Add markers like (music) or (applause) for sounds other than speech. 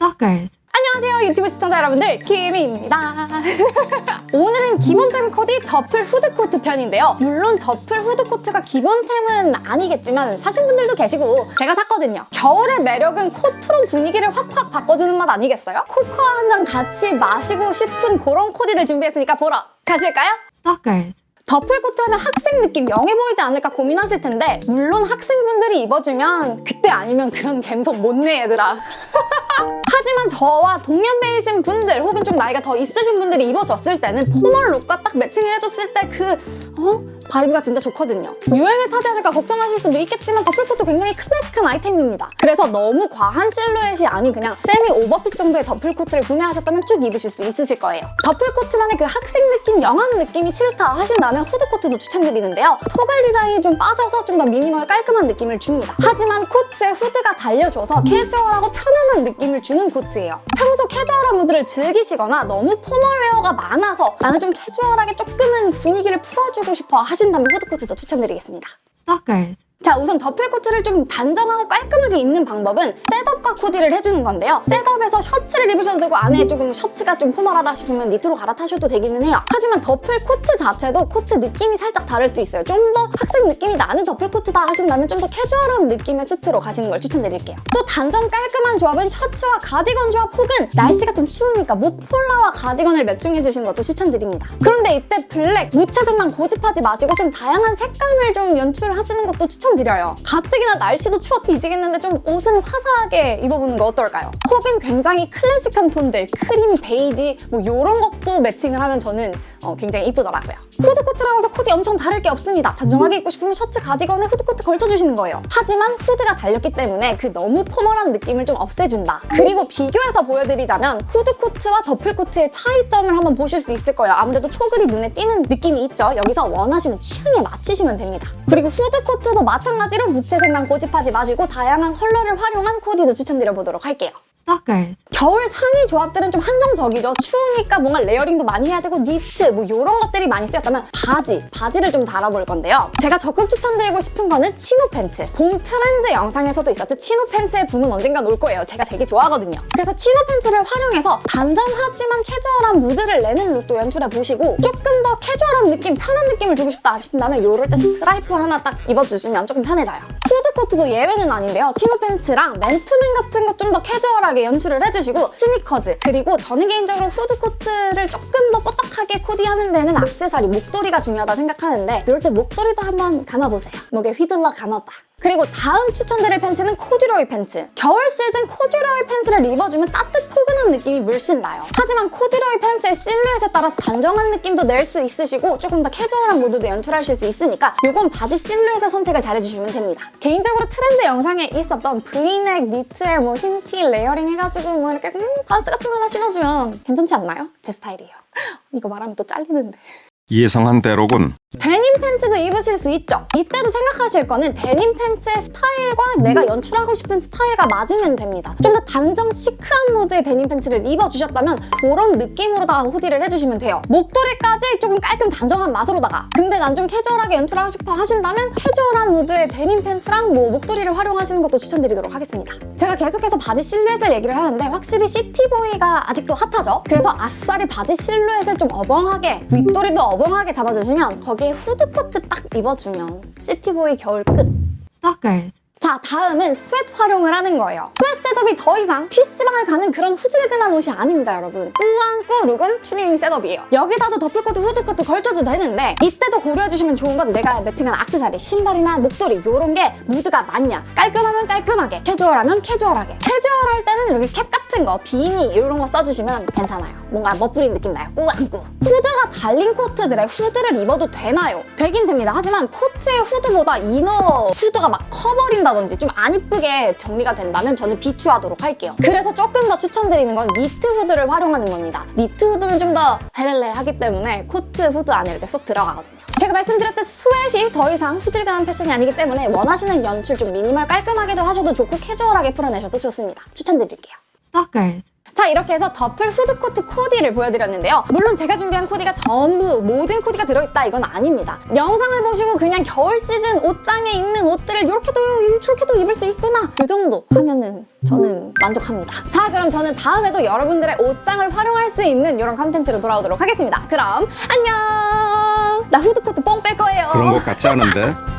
Stalkers. 안녕하세요 유튜브 시청자 여러분들 김입니다 (laughs) 오늘은 기본템 코디 더플 후드코트 편인데요 물론 더플 후드코트가 기본템은 아니겠지만 사신 분들도 계시고 제가 샀거든요 겨울의 매력은 코트로 분위기를 확확 바꿔주는 맛 아니겠어요? 코코아 한 잔 같이 마시고 싶은 그런 코디를 준비했으니까 보러 가실까요? Stalkers. 더플코트 하면 학생 느낌 young해 보이지 않을까 고민하실 텐데 물론 학생분들이 입어주면 그때 아니면 그런 감성 못 내 얘들아 (laughs) 하지만 저와 동년배이신 분들 혹은 좀 나이가 더 있으신 분들이 입어줬을 때는 formal look과 딱 매칭을 해줬을 때 그 어? vibe가 진짜 좋거든요. 유행을 타지 않을까 걱정하실 수도 있겠지만 더플코트 굉장히 클래식한 아이템입니다. 그래서 너무 과한 실루엣이 아닌 그냥 semi over fit 정도의 더플코트를 구매하셨다면 쭉 입으실 수 있으실 거예요. 더플코트만의 그 학생 느낌, young한 느낌이 싫다 하신다면 후드코트도 추천드리는데요. toggle 디자인이 좀 빠져서 좀 더 미니멀 깔끔한 느낌을 줍니다. 하지만 코트에 후드가 달려줘서 캐주얼하고 편안한 느낌을 주는 코트예요. 평소 캐주얼한 무드를 즐기시거나 너무 formal wear가 많아서 나는 좀 캐주얼하게 조금은 분위기를 풀어주고 싶어 하신다면 후드코트도 추천드리겠습니다. Stalkers. 자 우선 더플코트를 좀 단정하고 깔끔하게 입는 방법은 setup과 코디를 해주는 건데요. setup에서 셔츠를 입으셔도 되고 안에 조금 셔츠가 좀 formal하다 싶으면 니트로 갈아타셔도 되기는 해요. 하지만 더플코트 자체도 코트 느낌이 살짝 다를 수 있어요. 좀 더 학생 느낌이 나는 더플코트다 하신다면 좀 더 캐주얼한 느낌의 수트로 가시는 걸 추천드릴게요. 또 단정 깔끔한 조합은 셔츠와 가디건 조합 혹은 날씨가 좀 추우니까 목폴라와 가디건을 매칭해주시는 것도 추천드립니다. 그런데 이때 블랙, 무채색만 고집하지 마시고 좀 다양한 색감을 좀 연출하시는 것도 추천 드려요. 가뜩이나 날씨도 추워 뒤지겠는데 좀 옷은 화사하게 입어보는 거 어떨까요? 혹은 굉장히 클래식한 톤들, 크림, 베이지 뭐 이런 것도 매칭을 하면 저는 어, 굉장히 이쁘더라고요. 후드코트라고 해서 코디 엄청 다를 게 없습니다. 단정하게 입고 싶으면 셔츠, 가디건에 후드코트 걸쳐주시는 거예요. 하지만 후드가 달렸기 때문에 그 너무 포멀한 느낌을 좀 없애준다. 그리고 비교해서 보여드리자면 후드코트와 더플코트의 차이점을 한번 보실 수 있을 거예요. 아무래도 초글이 눈에 띄는 느낌이 있죠. 여기서 원하시는 취향에 맞추시면 됩니다. 그리고 후드코트도 마찬가지로 무채색만 고집하지 마시고 다양한 컬러를 활용한 코디도 추천드려보도록 할게요. Stalkers. 겨울 상의 조합들은 좀 한정적이죠. 추우니까 뭔가 layering도 많이 해야 되고 니트 뭐 이런 것들이 많이 쓰였다면 바지, 바지를 좀 다뤄볼 건데요. 제가 적극 추천드리고 싶은 거는 chino pants. 봄 트렌드 영상에서도 있었듯 chino pants의 붐은 언젠가 올 거예요. 제가 되게 좋아하거든요. 그래서 chino pants를 활용해서 단정하지만 캐주얼한 무드를 내는 look도 연출해보시고 조금 더 캐주얼한 느낌, 편한 느낌을 주고 싶다 하신다면 이럴 때 스트라이프 하나 딱 입어주시면 조금 편해져요. 후드코트도 예외는 아닌데요. 치노 팬츠랑 맨투맨 같은 거 좀 더 캐주얼하게 연출을 해주시고 스니커즈 그리고 저는 개인적으로 후드코트를 조금 더 뽀짝하게 코디하는 데는 악세사리, 목도리가 중요하다 생각하는데 이럴 때 목도리도 한번 감아보세요. 목에 휘둘러 감아봐. 그리고 다음 추천드릴 팬츠는 코듀로이 팬츠. 겨울 시즌 코듀로이 팬츠를 입어주면 따뜻 포근한 느낌이 물씬 나요. 하지만 코듀로이 팬츠의 실루엣에 따라 단정한 느낌도 낼 수 있으시고 조금 더 캐주얼한 무드도 연출하실 수 있으니까 이건 바지 실루엣의 선택을 잘해주시면 됩니다. 개인적으로 트렌드 영상에 있었던 브이넥 니트에 뭐 흰티 레이어링 해가지고 뭐 이렇게 음, 반스 같은 거 하나 신어주면 괜찮지 않나요? 제 스타일이에요. (laughs) 이거 말하면 또 잘리는데. 예상한 대로군. 데님 팬츠도 입으실 수 있죠. 이때도 생각하실 거는 데님 팬츠의 스타일과 내가 연출하고 싶은 스타일과 맞으면 됩니다. 좀 더 단정 시크한 무드의 데님 팬츠를 입어주셨다면 그런 느낌으로다가 후디를 해주시면 돼요. 목도리까지 조금 깔끔 단정한 맛으로다가 근데 난 좀 캐주얼하게 연출하고 싶어 하신다면 캐주얼한 무드의 데님 팬츠랑 뭐 목도리를 활용하시는 것도 추천드리도록 하겠습니다. 제가 계속해서 바지 실루엣을 얘기를 하는데 확실히 시티보이가 아직도 핫하죠? 그래서 아싸리 바지 실루엣을 좀 어벙하게 윗도리도 어벙하게 잡아주시면 거기 에 후드코트 딱 입어주면 시티보이 겨울 끝! Stalkers. 자 다음은 스웨트 활용을 하는 거예요. 스웨트 셋업이 더 이상 PC방을 가는 그런 후질근한 옷이 아닙니다 여러분. 꾸안꾸 룩은 추리닝 셋업이에요. 여기다도 더플코트, 후드코트 걸쳐도 되는데 이때도 고려해주시면 좋은 건 내가 매칭한 악세사리, 신발이나 목도리 이런 게 무드가 맞냐 깔끔하면 깔끔하게, 캐주얼하면 캐주얼하게 캐주얼할 때는 이렇게 캡 같은 거, 비니 이런 거 써주시면 괜찮아요. 뭔가 멋부린 느낌 나요. 꾸안꾸. 후드가 달린 코트들의 후드를 입어도 되나요? 되긴 됩니다. 하지만 코트의 후드보다 이너 후드가 막 커버린다 든지 좀 안 이쁘게 정리가 된다면 저는 비추하도록 할게요. 그래서 조금 더 추천드리는 건 니트 후드를 활용하는 겁니다. 니트 후드는 좀 더 헤렐레하기 때문에 코트 후드 안에 이렇게 쏙 들어가거든요. 제가 말씀드렸듯 스웨트가 더 이상 후질근한 패션이 아니기 때문에 원하시는 연출 좀 미니멀 깔끔하게도 하셔도 좋고 캐주얼하게 풀어내셔도 좋습니다. 추천드릴게요. Stalkers. 자 이렇게 해서 더플 후드코트 코디를 보여드렸는데요. 물론 제가 준비한 코디가 전부 모든 코디가 들어있다 이건 아닙니다. 영상을 보시고 그냥 겨울 시즌 옷장에 있는 옷들을 이렇게도 이렇게도 입을 수 있구나 이 정도 하면은 저는 만족합니다. 자 그럼 저는 다음에도 여러분들의 옷장을 활용할 수 있는 이런 컨텐츠로 돌아오도록 하겠습니다. 그럼 안녕! 나 후드코트 뽕 뺄 거예요. 그런 것 같지 않은데? (laughs)